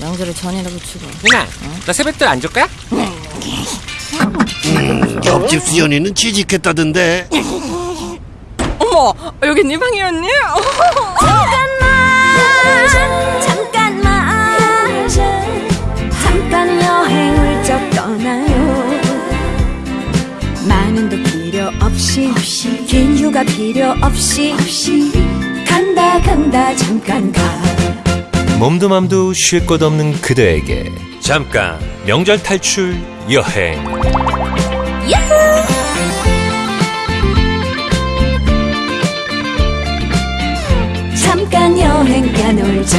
명절에 전이나 붙이고. 누나, 너 세뱃돈 안 줄 거야? 옆집 수연이는 취직했다던데. 어머, 여기 네 방이었니? 잠깐만. 잠깐 여행을 좀 떠나요. 많은 도 필요 없이 긴 휴가 필요 없이. 간다 간다 잠깐 가 몸도 맘도 쉴 곳 없는 그대에게 잠깐 명절 탈출 여행. 잠깐 여행 가놀자